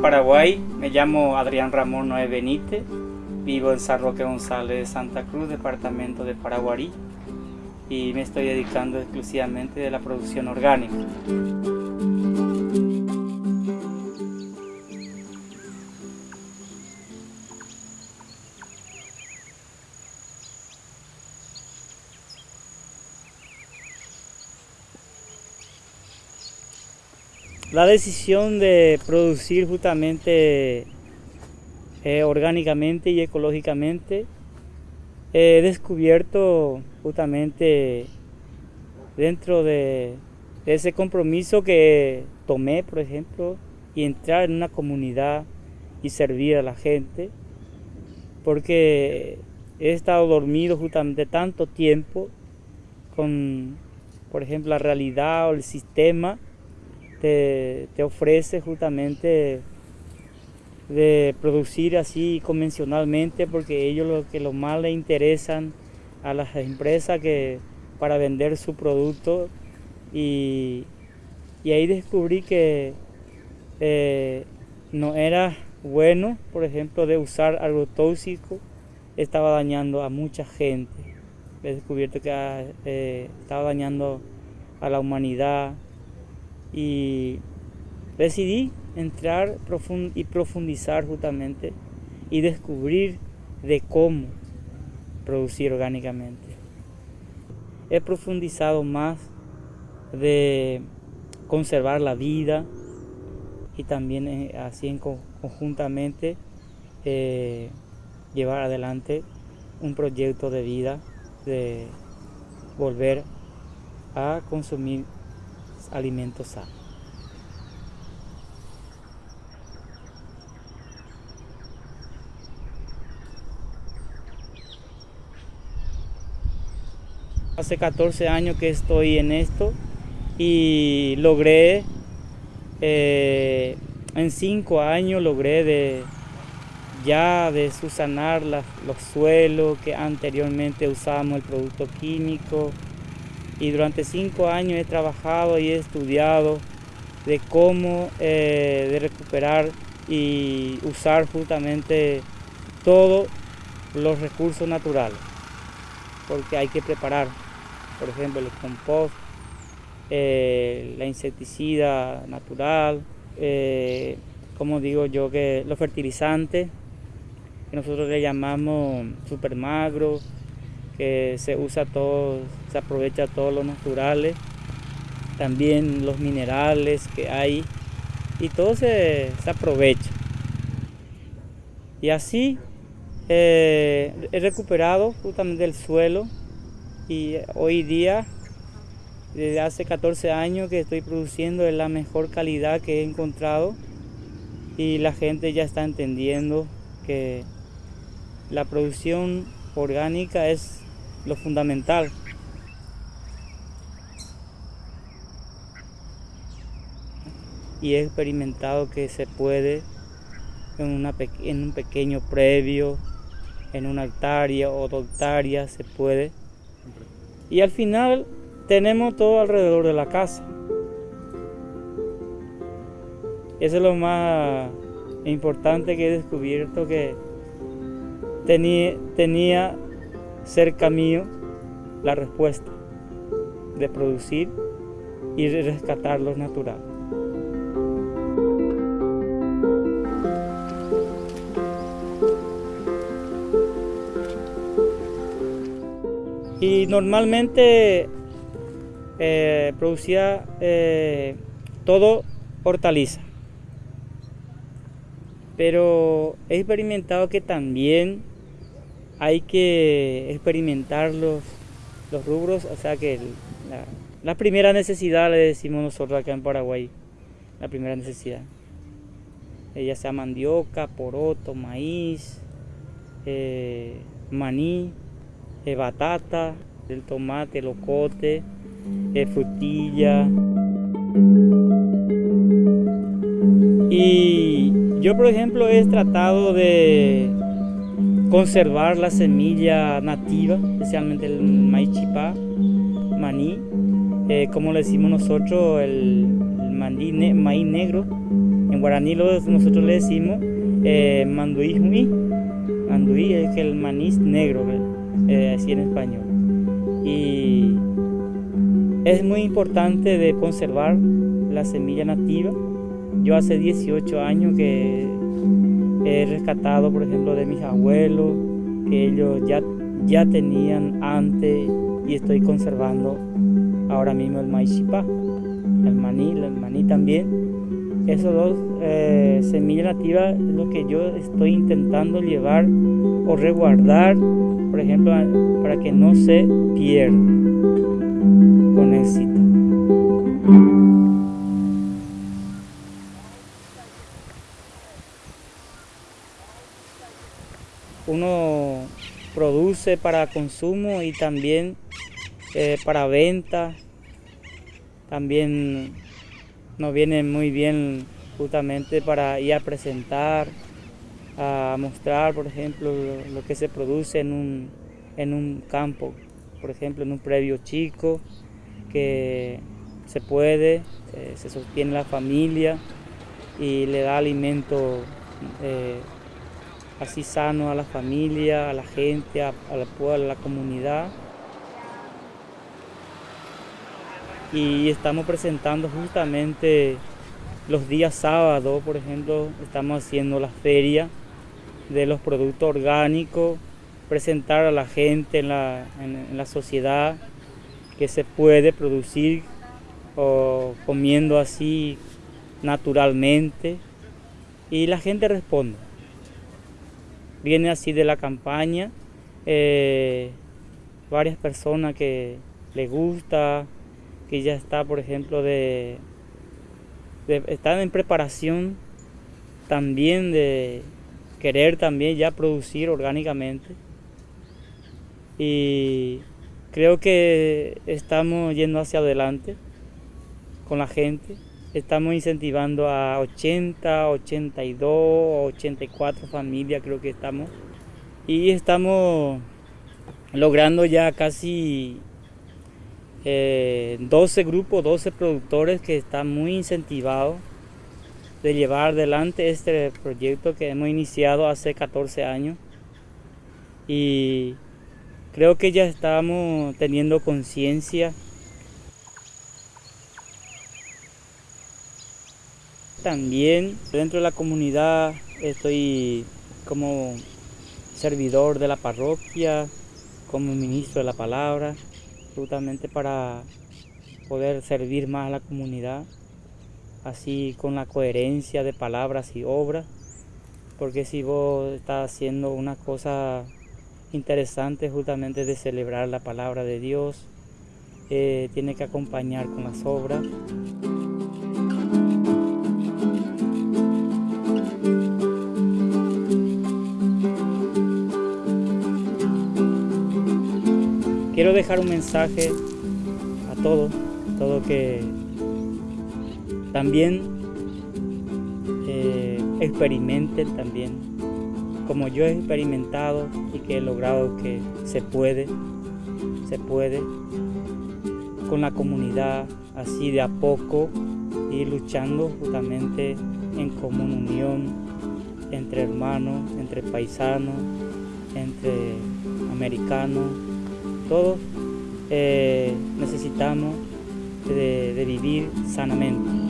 Paraguay, me llamo Adrián Ramón Noé Benítez, vivo en San Roque González, Santa Cruz, departamento de Paraguarí, y me estoy dedicando exclusivamente de la producción orgánica. La decisión de producir justamente eh, orgánicamente y ecológicamente he descubierto justamente dentro de, ese compromiso que tomé, por ejemplo, y entrar en una comunidad y servir a la gente, porque he estado dormido justamente tanto tiempo con, por ejemplo, la realidad o el sistema te, ofrece justamente de producir así convencionalmente porque ellos lo que lo más le interesan a las empresas que para vender su producto. Y, ahí descubrí que eh, no era bueno por ejemplo de usar algo tóxico estaba dañando a mucha gente. He descubierto que eh, estaba dañando a la humanidad y decidí entrar y profundizar justamente y descubrir de cómo producir orgánicamente. He profundizado más de conservar la vida y también eh, así en conjuntamente eh, llevar adelante un proyecto de vida de volver a consumir alimentos sanos. Hace 14 años que estoy en esto y logré, eh, en 5 años logré de, ya de susanar los suelos que anteriormente usábamos el producto químico, y durante cinco años he trabajado y he estudiado de cómo eh, de recuperar y usar justamente todos los recursos naturales porque hay que preparar por ejemplo el compost eh, la insecticida natural eh, como digo yo que los fertilizantes que nosotros le llamamos supermagro que se usa todo, se aprovecha todo lo naturales, también los minerales que hay y todo se, aprovecha. Y así eh, he recuperado justamente el suelo y hoy día, desde hace 14 años que estoy produciendo es la mejor calidad que he encontrado y la gente ya está entendiendo que la producción orgánica es lo fundamental. Y he experimentado que se puede en, en un pequeño previo, en una hectárea o dos hectáreas se puede. Y al final tenemos todo alrededor de la casa. Eso es lo más importante que he descubierto que tenía, tenía cerca mío la respuesta de producir y rescatar lo natural. Y normalmente eh, producía eh, todo hortaliza. Pero he experimentado que también hay que experimentar los, rubros, o sea que la, primera necesidad le decimos nosotros acá en Paraguay, la primera necesidad. Eh, ya sea mandioca, poroto, maíz, eh, maní, eh, batata, el tomate, el ocote, frutilla. Y yo por ejemplo he tratado de conservar la semilla nativa, especialmente el maíz chipá, maní, eh, como le decimos nosotros, el, maíz negro, en En guaraní nosotros le decimos eh, manduí Manduí es el maní negro, eh, así en español. Y es muy importante de conservar la semilla nativa. Yo hace 18 años que he rescatado, por ejemplo, de mis abuelos, que ellos ya, ya tenían antes y estoy conservando ahora mismo el maíz chipá, el maní, el maní también. Esos dos eh, semillas nativas es lo que yo estoy intentando llevar o resguardar, por ejemplo, para que no se pierda con éxito. Uno produce para consumo y también eh, para venta. También nos viene muy bien justamente para ir a presentar, a mostrar, por ejemplo, lo, que se produce en un, en un campo, por ejemplo, en un previo chico, que se puede, eh, se sostiene la familia y le da alimento eh, así sano a la familia, a la gente, a, a la, a la comunidad. y estamos presentando justamente los días sábados, por ejemplo, estamos haciendo la feria de los productos orgánicos, presentar a la gente en la, en, la sociedad que se puede producir o comiendo así naturalmente y la gente responde. Viene así de la campaña, eh, varias personas que les gusta, que ya está, por ejemplo, de, están en preparación también de querer también ya producir orgánicamente. Y creo que estamos yendo hacia adelante con la gente. Estamos incentivando a 80, 82, 84 familias, creo que estamos. Y estamos logrando ya casi 12 eh, grupos, 12 productores que están muy incentivados de llevar adelante este proyecto que hemos iniciado hace 14 años y creo que ya estamos teniendo conciencia también dentro de la comunidad estoy como servidor de la parroquia como ministro de la palabra absolutamente para poder servir más a la comunidad, así con la coherencia de palabras y obras, porque si vos estás haciendo una cosa interesante justamente de celebrar la palabra de Dios, eh, tiene que acompañar con las obras. Quiero dejar un mensaje a todos, todo que también eh, experimenten también, como yo he experimentado y que he logrado que se puede, se puede, con la comunidad, así de a poco, ir luchando justamente en común unión entre hermanos, entre paisanos, entre americanos, todos eh, necesitamos de vivir sanamente.